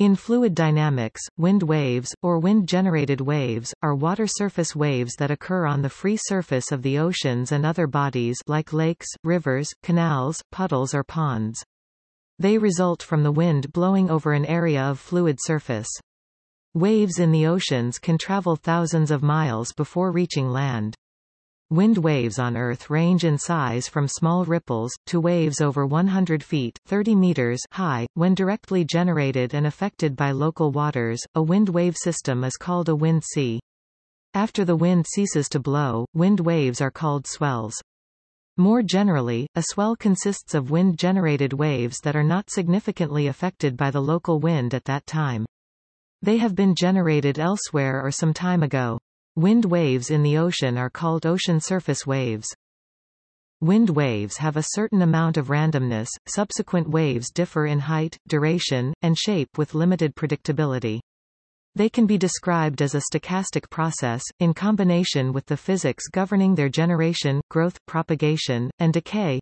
In fluid dynamics, wind waves, or wind-generated waves, are water surface waves that occur on the free surface of the oceans and other bodies like lakes, rivers, canals, puddles or ponds. They result from the wind blowing over an area of fluid surface. Waves in the oceans can travel thousands of miles before reaching land. Wind waves on Earth range in size from small ripples, to waves over 100 feet 30 meters high. When directly generated and affected by local waters, a wind wave system is called a wind sea. After the wind ceases to blow, wind waves are called swells. More generally, a swell consists of wind-generated waves that are not significantly affected by the local wind at that time. They have been generated elsewhere or some time ago. Wind waves in the ocean are called ocean surface waves. Wind waves have a certain amount of randomness, subsequent waves differ in height, duration, and shape with limited predictability. They can be described as a stochastic process, in combination with the physics governing their generation, growth, propagation, and decay,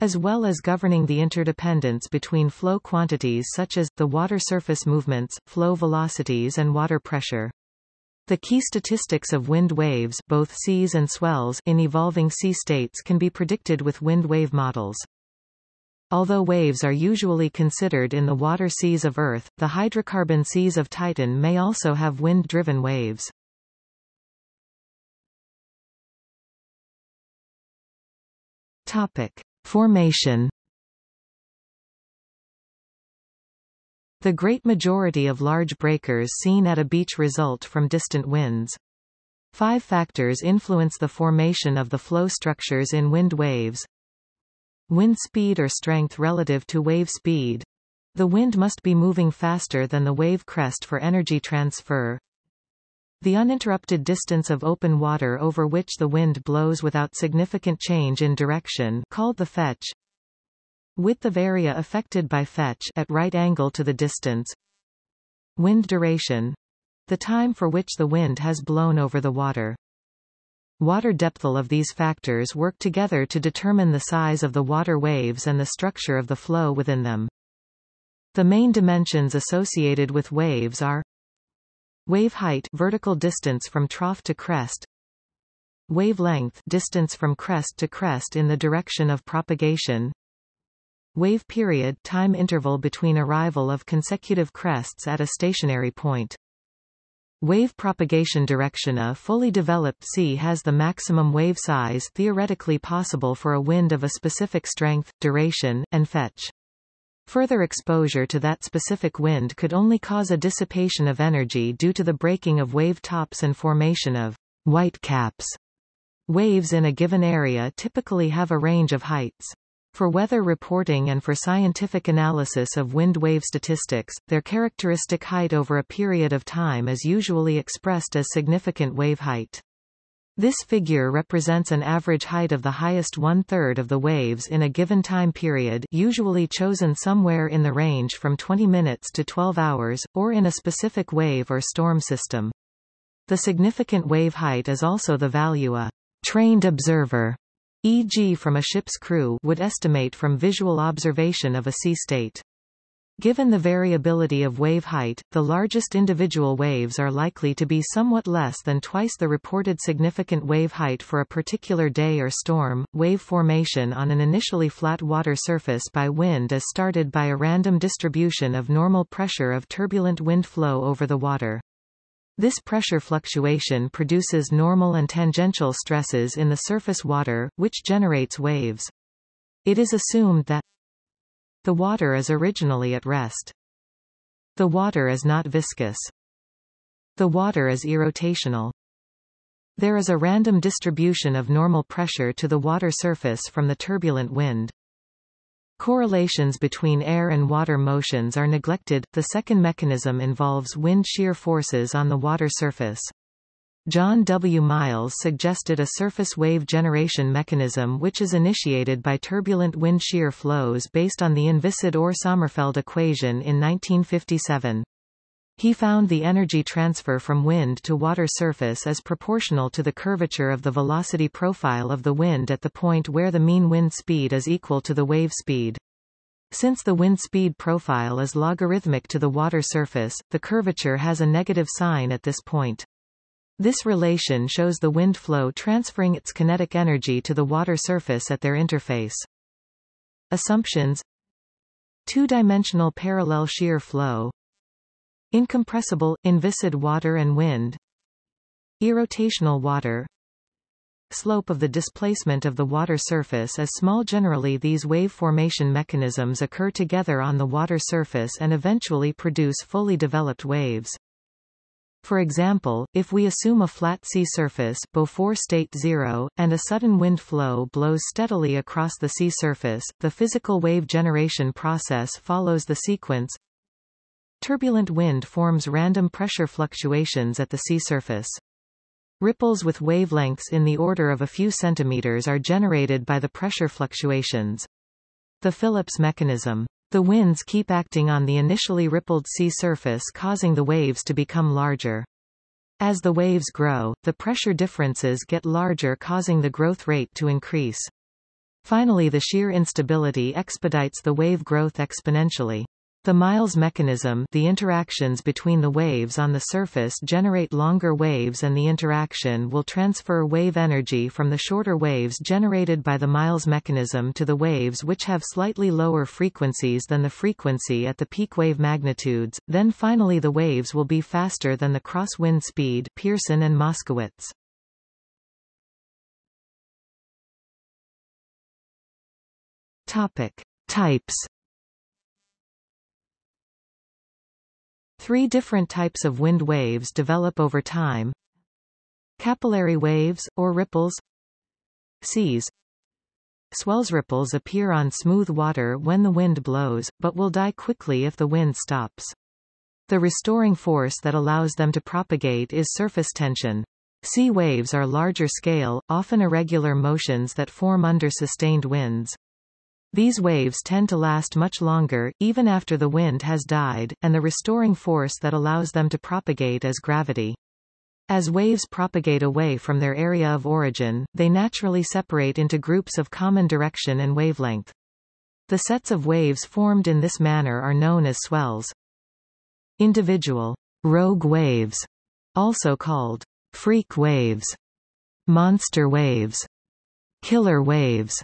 as well as governing the interdependence between flow quantities such as, the water surface movements, flow velocities and water pressure. The key statistics of wind waves both seas and swells in evolving sea states can be predicted with wind wave models. Although waves are usually considered in the water seas of Earth, the hydrocarbon seas of Titan may also have wind-driven waves. Topic. Formation The great majority of large breakers seen at a beach result from distant winds. Five factors influence the formation of the flow structures in wind waves. Wind speed or strength relative to wave speed. The wind must be moving faster than the wave crest for energy transfer. The uninterrupted distance of open water over which the wind blows without significant change in direction called the fetch. Width of area affected by fetch at right angle to the distance. Wind duration. The time for which the wind has blown over the water. Water depth All of these factors work together to determine the size of the water waves and the structure of the flow within them. The main dimensions associated with waves are wave height vertical distance from trough to crest wavelength distance from crest to crest in the direction of propagation Wave period time interval between arrival of consecutive crests at a stationary point. Wave propagation direction A fully developed sea has the maximum wave size theoretically possible for a wind of a specific strength, duration, and fetch. Further exposure to that specific wind could only cause a dissipation of energy due to the breaking of wave tops and formation of white caps. Waves in a given area typically have a range of heights. For weather reporting and for scientific analysis of wind wave statistics, their characteristic height over a period of time is usually expressed as significant wave height. This figure represents an average height of the highest one-third of the waves in a given time period usually chosen somewhere in the range from 20 minutes to 12 hours, or in a specific wave or storm system. The significant wave height is also the value a trained observer e.g. from a ship's crew would estimate from visual observation of a sea state. Given the variability of wave height, the largest individual waves are likely to be somewhat less than twice the reported significant wave height for a particular day or storm. Wave formation on an initially flat water surface by wind is started by a random distribution of normal pressure of turbulent wind flow over the water. This pressure fluctuation produces normal and tangential stresses in the surface water, which generates waves. It is assumed that the water is originally at rest. The water is not viscous. The water is irrotational. There is a random distribution of normal pressure to the water surface from the turbulent wind. Correlations between air and water motions are neglected. The second mechanism involves wind shear forces on the water surface. John W. Miles suggested a surface wave generation mechanism which is initiated by turbulent wind shear flows based on the Inviscid-Orr-Sommerfeld equation in 1957. He found the energy transfer from wind to water surface is proportional to the curvature of the velocity profile of the wind at the point where the mean wind speed is equal to the wave speed. Since the wind speed profile is logarithmic to the water surface, the curvature has a negative sign at this point. This relation shows the wind flow transferring its kinetic energy to the water surface at their interface. Assumptions Two-dimensional parallel shear flow Incompressible, inviscid water and wind Irrotational water Slope of the displacement of the water surface is small Generally these wave formation mechanisms occur together on the water surface and eventually produce fully developed waves. For example, if we assume a flat sea surface before state zero, and a sudden wind flow blows steadily across the sea surface, the physical wave generation process follows the sequence. Turbulent wind forms random pressure fluctuations at the sea surface. Ripples with wavelengths in the order of a few centimeters are generated by the pressure fluctuations. The Phillips mechanism the winds keep acting on the initially rippled sea surface causing the waves to become larger. As the waves grow, the pressure differences get larger causing the growth rate to increase. Finally the shear instability expedites the wave growth exponentially. The Miles mechanism the interactions between the waves on the surface generate longer waves and the interaction will transfer wave energy from the shorter waves generated by the Miles mechanism to the waves which have slightly lower frequencies than the frequency at the peak wave magnitudes, then finally the waves will be faster than the cross-wind speed Pierson and Moskowitz. Topic. Types Three different types of wind waves develop over time. Capillary waves, or ripples Seas Swells ripples appear on smooth water when the wind blows, but will die quickly if the wind stops. The restoring force that allows them to propagate is surface tension. Sea waves are larger scale, often irregular motions that form under sustained winds. These waves tend to last much longer, even after the wind has died, and the restoring force that allows them to propagate is gravity. As waves propagate away from their area of origin, they naturally separate into groups of common direction and wavelength. The sets of waves formed in this manner are known as swells. Individual rogue waves, also called freak waves, monster waves, killer waves,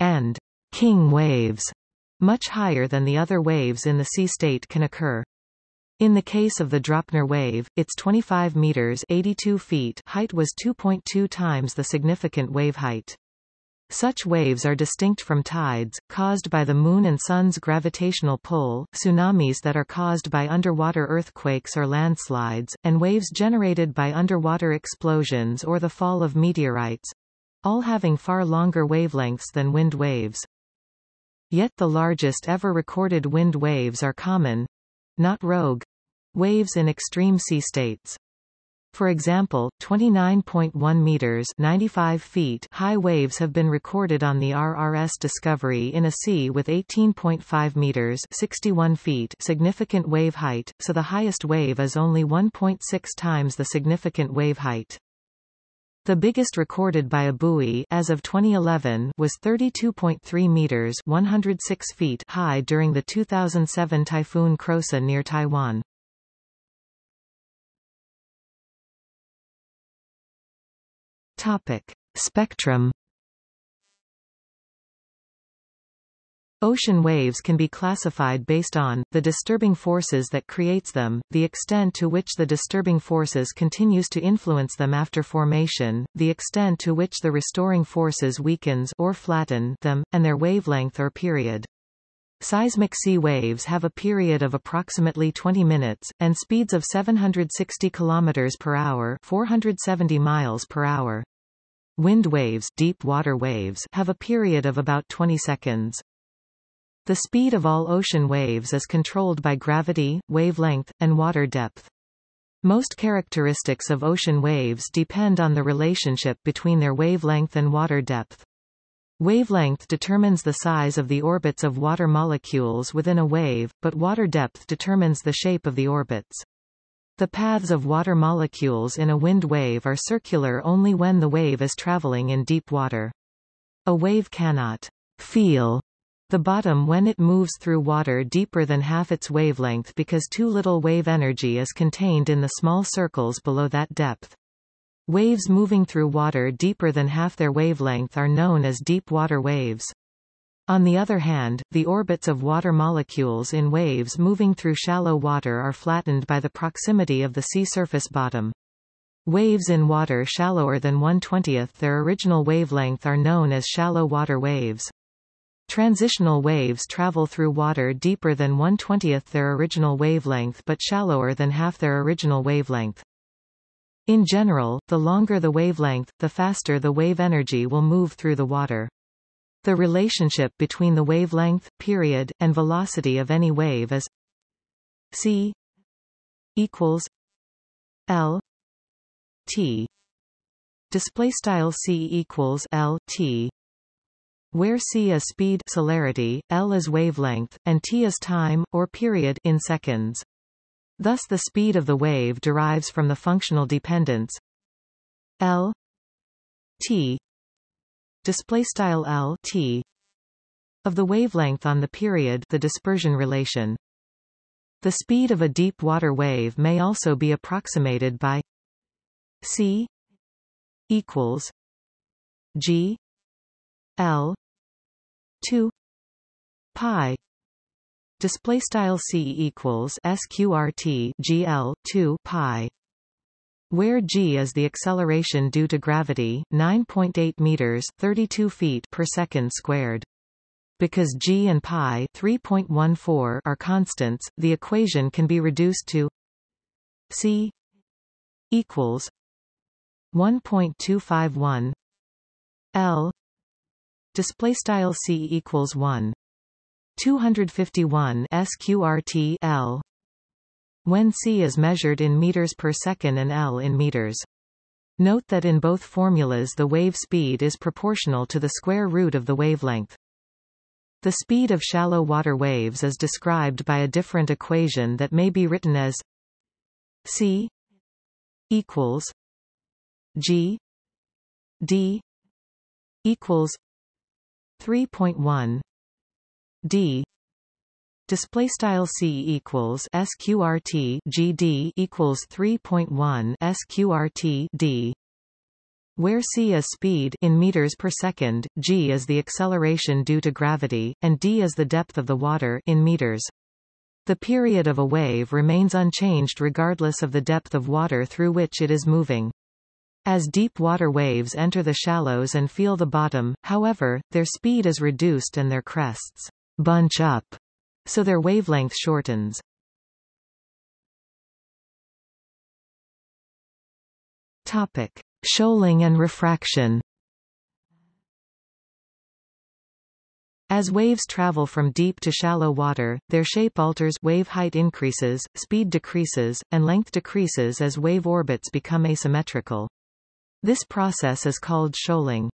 and king waves, much higher than the other waves in the sea state can occur. In the case of the Draupner wave, its 25 meters 82 feet height was 2.2 times the significant wave height. Such waves are distinct from tides, caused by the Moon and Sun's gravitational pull, tsunamis that are caused by underwater earthquakes or landslides, and waves generated by underwater explosions or the fall of meteorites—all having far longer wavelengths than wind waves. Yet the largest ever recorded wind waves are common—not rogue—waves in extreme sea states. For example, 29.1 meters 95 feet high waves have been recorded on the RRS Discovery in a sea with 18.5 meters 61 feet significant wave height, so the highest wave is only 1.6 times the significant wave height. The biggest recorded by a buoy as of 2011 was 32.3 meters 106 feet high during the 2007 typhoon Krosa near Taiwan. Topic: Spectrum Ocean waves can be classified based on, the disturbing forces that creates them, the extent to which the disturbing forces continues to influence them after formation, the extent to which the restoring forces weakens or flatten them, and their wavelength or period. Seismic sea waves have a period of approximately 20 minutes, and speeds of 760 km per hour 470 miles per hour. Wind waves, deep water waves have a period of about 20 seconds. The speed of all ocean waves is controlled by gravity, wavelength, and water depth. Most characteristics of ocean waves depend on the relationship between their wavelength and water depth. Wavelength determines the size of the orbits of water molecules within a wave, but water depth determines the shape of the orbits. The paths of water molecules in a wind wave are circular only when the wave is traveling in deep water. A wave cannot feel The bottom when it moves through water deeper than half its wavelength because too little wave energy is contained in the small circles below that depth. Waves moving through water deeper than half their wavelength are known as deep water waves. On the other hand, the orbits of water molecules in waves moving through shallow water are flattened by the proximity of the sea surface bottom. Waves in water shallower than 1/20th their original wavelength are known as shallow water waves. Transitional waves travel through water deeper than 1/20th their original wavelength but shallower than half their original wavelength. In general, the longer the wavelength, the faster the wave energy will move through the water. The relationship between the wavelength, period, and velocity of any wave is c equals l t display style c equals l t where c is speed celerity, l is wavelength, and t is time, or period in seconds. Thus the speed of the wave derives from the functional dependence l t display style l t of the wavelength on the period the dispersion relation. The speed of a deep water wave may also be approximated by c equals g l 2 pi display style c equals sqrt gl 2 pi where g is the acceleration due to gravity 9.8 meters 32 feet per second squared. Because g and pi 3.14 are constants the equation can be reduced to c equals 1.251 l display style c equals 1 251 sqrt l. When c is measured in meters per second and l in meters. Note that in both formulas the wave speed is proportional to the square root of the wavelength. The speed of shallow water waves is described by a different equation that may be written as c equals g d equals 3.1 d display style c equals sqrt gd equals 3.1 sqrt d where c is speed in meters per second, g is the acceleration due to gravity, and d is the depth of the water in meters. The period of a wave remains unchanged regardless of the depth of water through which it is moving. As deep water waves enter the shallows and feel the bottom, however, their speed is reduced and their crests bunch up, so their wavelength shortens. Topic: Shoaling and refraction. As waves travel from deep to shallow water, their shape alters wave height increases, speed decreases, and length decreases as wave orbits become asymmetrical. This process is called shoaling.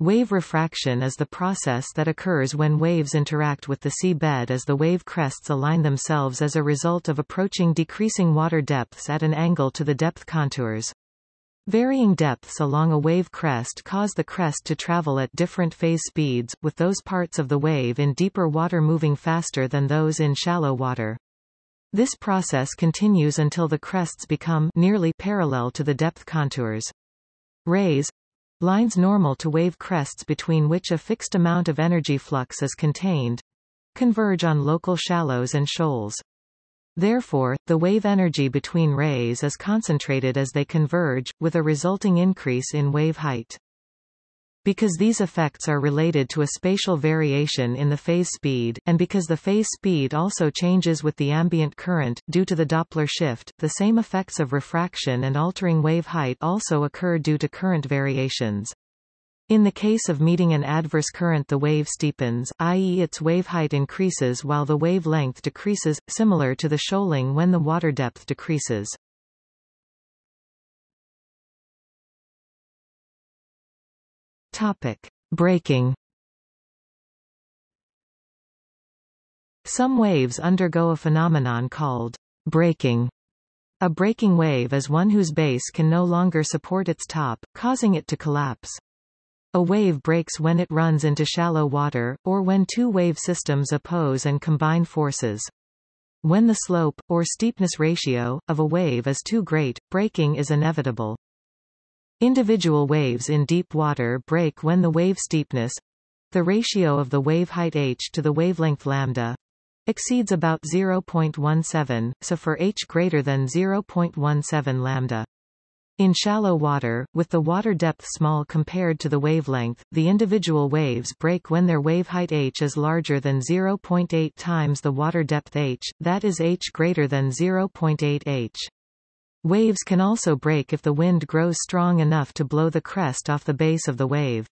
Wave refraction is the process that occurs when waves interact with the sea bed as the wave crests align themselves as a result of approaching decreasing water depths at an angle to the depth contours. Varying depths along a wave crest cause the crest to travel at different phase speeds, with those parts of the wave in deeper water moving faster than those in shallow water. This process continues until the crests become nearly parallel to the depth contours. Rays lines normal to wave crests between which a fixed amount of energy flux is contained converge on local shallows and shoals. Therefore, the wave energy between rays is concentrated as they converge, with a resulting increase in wave height. Because these effects are related to a spatial variation in the phase speed, and because the phase speed also changes with the ambient current, due to the Doppler shift, the same effects of refraction and altering wave height also occur due to current variations. In the case of meeting an adverse current the wave steepens, i.e. its wave height increases while the wavelength decreases, similar to the shoaling when the water depth decreases. Topic: Breaking. Some waves undergo a phenomenon called breaking. A breaking wave is one whose base can no longer support its top, causing it to collapse. A wave breaks when it runs into shallow water, or when two wave systems oppose and combine forces. When the slope, or steepness ratio, of a wave is too great, breaking is inevitable. Individual waves in deep water break when the wave steepness the ratio of the wave height h to the wavelength lambda exceeds about 0.17, so for h greater than 0.17 lambda. In shallow water, with the water depth small compared to the wavelength, the individual waves break when their wave height h is larger than 0.8 times the water depth h, that is h greater than 0.8 h. Waves can also break if the wind grows strong enough to blow the crest off the base of the wave.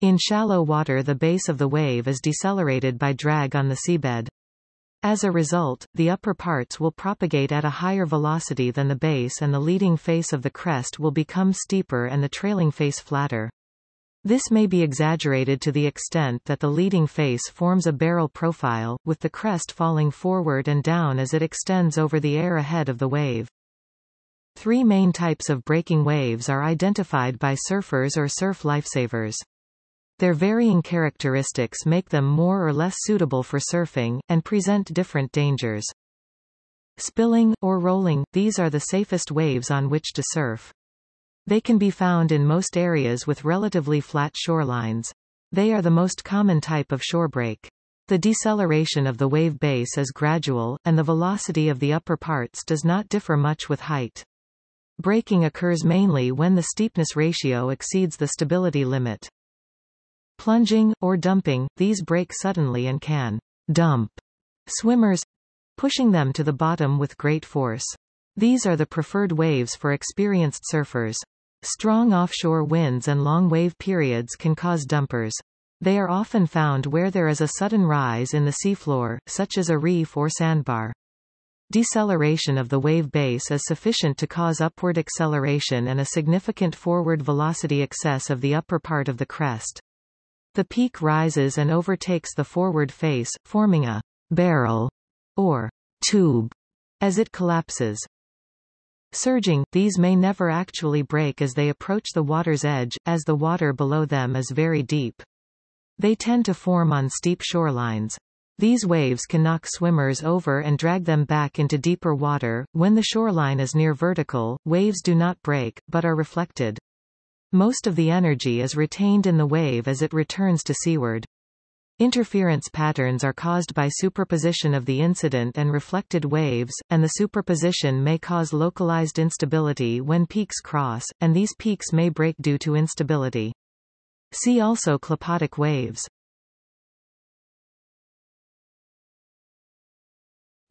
In shallow water the base of the wave is decelerated by drag on the seabed. As a result, the upper parts will propagate at a higher velocity than the base and the leading face of the crest will become steeper and the trailing face flatter. This may be exaggerated to the extent that the leading face forms a barrel profile, with the crest falling forward and down as it extends over the air ahead of the wave. Three main types of breaking waves are identified by surfers or surf lifesavers. Their varying characteristics make them more or less suitable for surfing, and present different dangers. Spilling, or rolling, these are the safest waves on which to surf. They can be found in most areas with relatively flat shorelines. They are the most common type of shorebreak. The deceleration of the wave base is gradual, and the velocity of the upper parts does not differ much with height. Breaking occurs mainly when the steepness ratio exceeds the stability limit. Plunging, or dumping, these break suddenly and can dump swimmers, pushing them to the bottom with great force. These are the preferred waves for experienced surfers. Strong offshore winds and long wave periods can cause dumpers. They are often found where there is a sudden rise in the seafloor, such as a reef or sandbar. Deceleration of the wave base is sufficient to cause upward acceleration and a significant forward velocity excess of the upper part of the crest. The peak rises and overtakes the forward face, forming a barrel or tube as it collapses. Surging, these may never actually break as they approach the water's edge, as the water below them is very deep. They tend to form on steep shorelines. These waves can knock swimmers over and drag them back into deeper water. When the shoreline is near vertical, waves do not break, but are reflected. Most of the energy is retained in the wave as it returns to seaward. Interference patterns are caused by superposition of the incident and reflected waves, and the superposition may cause localized instability when peaks cross, and these peaks may break due to instability. See also clapotic waves.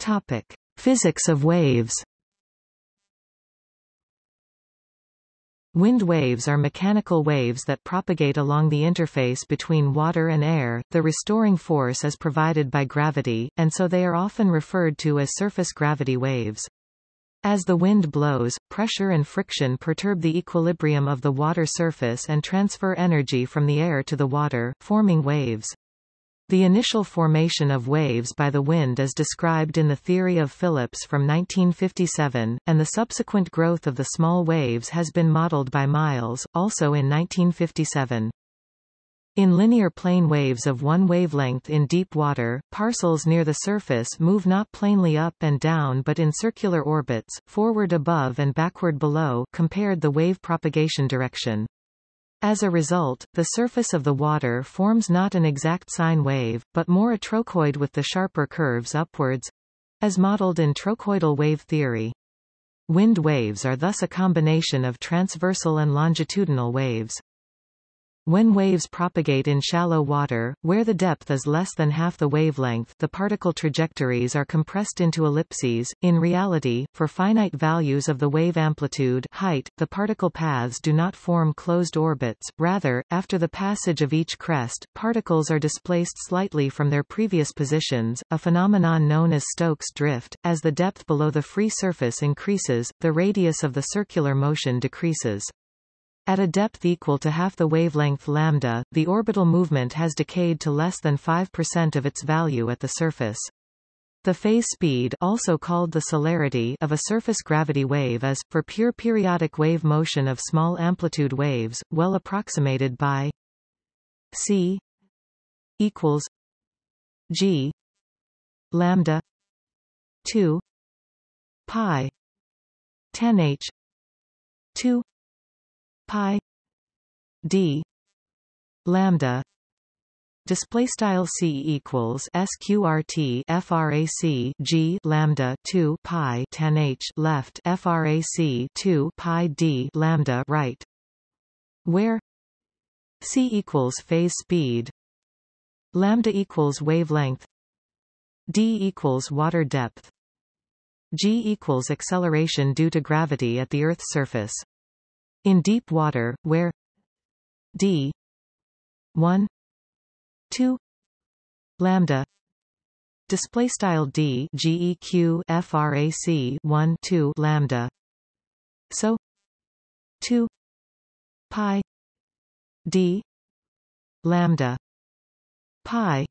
Topic. Physics of waves Wind waves are mechanical waves that propagate along the interface between water and air. The restoring force is provided by gravity, and so they are often referred to as surface gravity waves. As the wind blows, pressure and friction perturb the equilibrium of the water surface and transfer energy from the air to the water, forming waves. The initial formation of waves by the wind is described in the theory of Phillips from 1957, and the subsequent growth of the small waves has been modeled by Miles, also in 1957. In linear plane waves of one wavelength in deep water, parcels near the surface move not plainly up and down but in circular orbits, forward above and backward below compared the wave propagation direction. As a result, the surface of the water forms not an exact sine wave, but more a trochoid with the sharper curves upwards, as modeled in trochoidal wave theory. Wind waves are thus a combination of transversal and longitudinal waves. When waves propagate in shallow water, where the depth is less than half the wavelength the particle trajectories are compressed into ellipses. In reality, for finite values of the wave amplitude height, the particle paths do not form closed orbits, rather, after the passage of each crest, particles are displaced slightly from their previous positions, a phenomenon known as Stokes drift. As the depth below the free surface increases, the radius of the circular motion decreases. At a depth equal to half the wavelength lambda, the orbital movement has decayed to less than 5% of its value at the surface. The phase speed also called the celerity of a surface gravity wave is, for pure periodic wave motion of small amplitude waves, well approximated by c equals g lambda 2 pi 10 h 2 pi d lambda Display style c equals sqrt frac g lambda 2 pi 10 h left frac 2 pi d lambda right, where c equals phase speed, lambda equals wavelength, d equals water depth, g equals acceleration due to gravity at the Earth's surface. In deep water, where d 1 2 lambda display style d geq frac 1 2 lambda. So 2 pi d lambda pi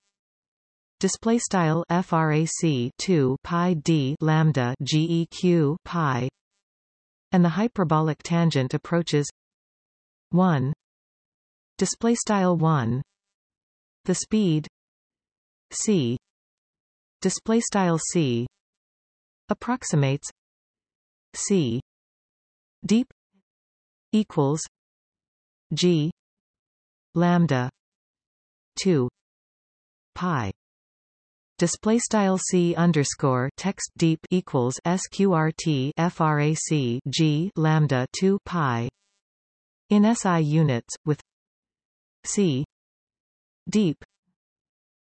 display style frac 2 pi d lambda geq pi and the hyperbolic tangent approaches 1 display style 1 the speed c. Display style c. Approximates c. Deep equals g lambda 2 pi display style c underscore text deep equals sqrt frac g lambda 2 pi in SI units with c deep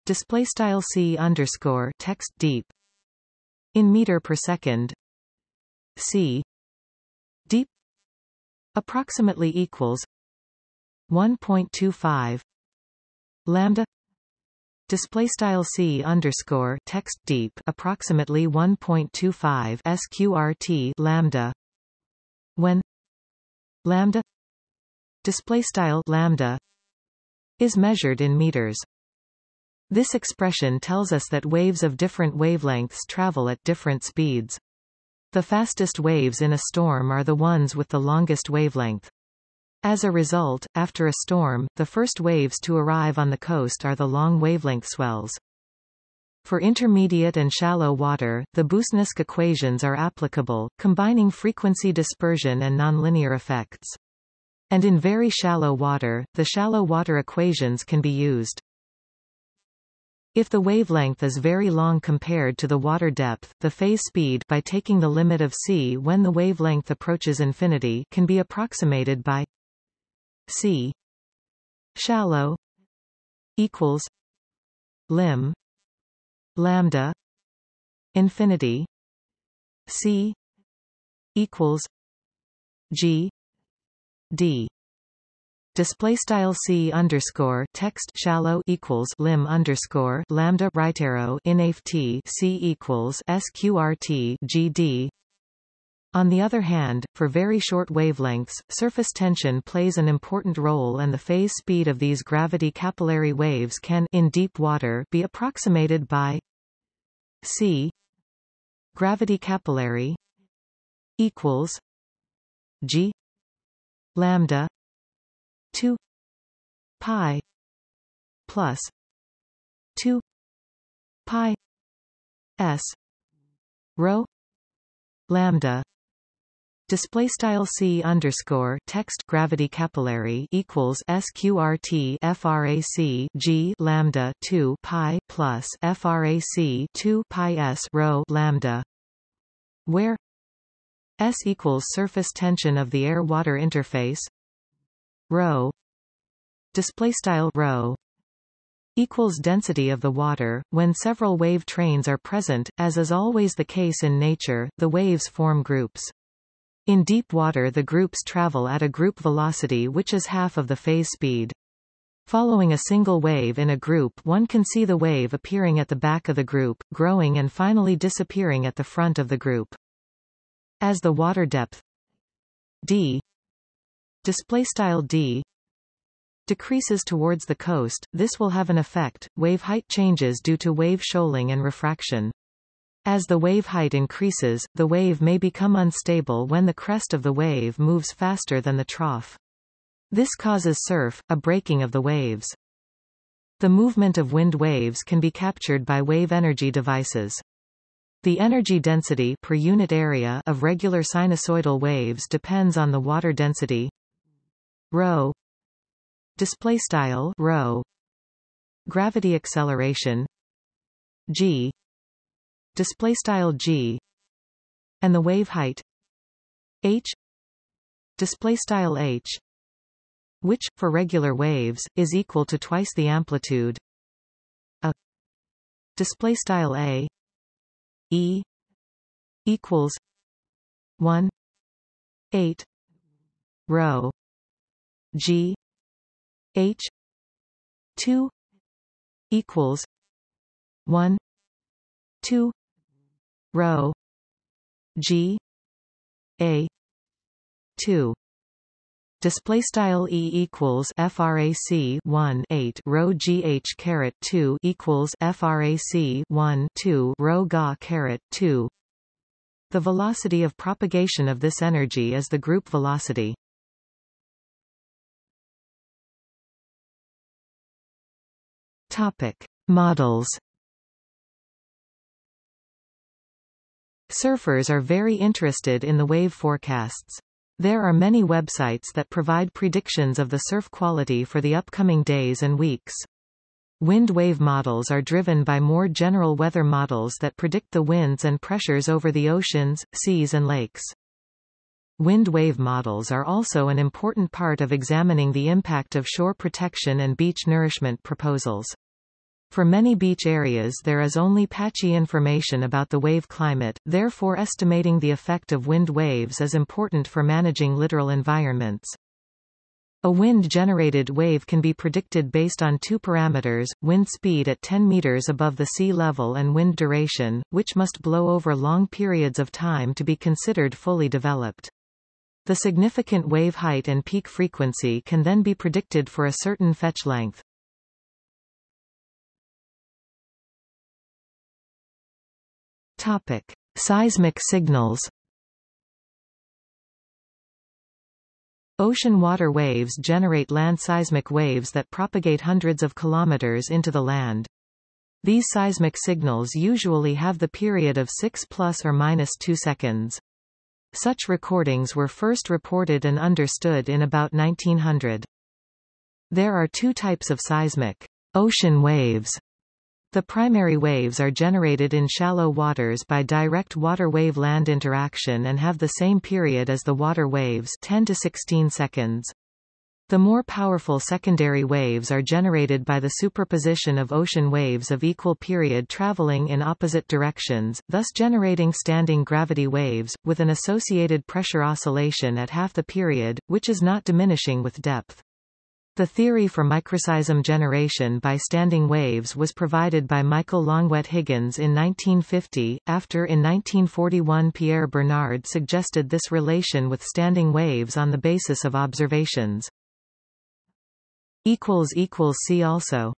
display style c underscore text deep in meter per second c deep approximately equals 1.25 lambda display style c underscore text deep approximately 1.25 sqrt lambda when lambda display style lambda is measured in meters. This expression tells us that waves of different wavelengths travel at different speeds. The fastest waves in a storm are the ones with the longest wavelength. As a result, after a storm, the first waves to arrive on the coast are the long wavelength swells. For intermediate and shallow water, the Boussinesq equations are applicable, combining frequency dispersion and nonlinear effects. And in very shallow water, the shallow water equations can be used. If the wavelength is very long compared to the water depth, the phase speed by taking the limit of c when the wavelength approaches infinity can be approximated by c. Shallow equals lim lambda infinity c equals g d. Display style c underscore text shallow equals lim underscore lambda right arrow inaf t c equals sqrt gd on the other hand, for very short wavelengths, surface tension plays an important role and the phase speed of these gravity capillary waves can in deep water be approximated by c gravity capillary equals g lambda 2 pi plus 2 pi s rho lambda display style c underscore text gravity capillary equals sqrt frac g lambda 2 pi plus frac 2 pi s rho lambda where S equals surface tension of the air-water interface rho display style rho equals density of the water. When several wave trains are present as is always the case in nature the waves form groups in deep water the groups travel at a group velocity which is half of the phase speed Following a single wave in a group one can see the wave appearing at the back of the group, growing and finally disappearing at the front of the group. As the water depth d d decreases towards the coast, this will have an effect. Wave height changes due to wave shoaling and refraction. As the wave height increases, the wave may become unstable when the crest of the wave moves faster than the trough. This causes surf, a breaking of the waves. The movement of wind waves can be captured by wave energy devices. The energy density per unit area of regular sinusoidal waves depends on the water density rho display style rho gravity acceleration g display style g and the wave height h display style h which for regular waves is equal to twice the amplitude. A display style a e equals 1 8 rho g h 2 equals 1 2 rho g a 2 Display style e equals frac 1 8 rho gh caret 2 equals frac 1 2 rho ga caret 2. The velocity of propagation of this energy is the group velocity. Topic models. Surfers are very interested in the wave forecasts. There are many websites that provide predictions of the surf quality for the upcoming days and weeks. Wind wave models are driven by more general weather models that predict the winds and pressures over the oceans, seas and lakes. Wind wave models are also an important part of examining the impact of shore protection and beach nourishment proposals. For many beach areas there is only patchy information about the wave climate, therefore estimating the effect of wind waves is important for managing littoral environments. A wind-generated wave can be predicted based on two parameters, wind speed at 10 meters above the sea level and wind duration, which must blow over long periods of time to be considered fully developed. The significant wave height and peak frequency can then be predicted for a certain fetch length. Topic: Seismic signals. Ocean water waves generate land seismic waves that propagate hundreds of kilometers into the land. These seismic signals usually have the period of 6 plus or minus 2 seconds. Such recordings were first reported and understood in about 1900. There are two types of seismic ocean waves the primary waves are generated in shallow waters by direct water-wave land interaction and have the same period as the water waves 10 to 16 seconds. The more powerful secondary waves are generated by the superposition of ocean waves of equal period traveling in opposite directions, thus generating standing gravity waves, with an associated pressure oscillation at half the period, which is not diminishing with depth. The theory for microseism generation by standing waves was provided by Michael Longuet Higgins in 1950, after in 1941 Pierre Bernard suggested this relation with standing waves on the basis of observations. See also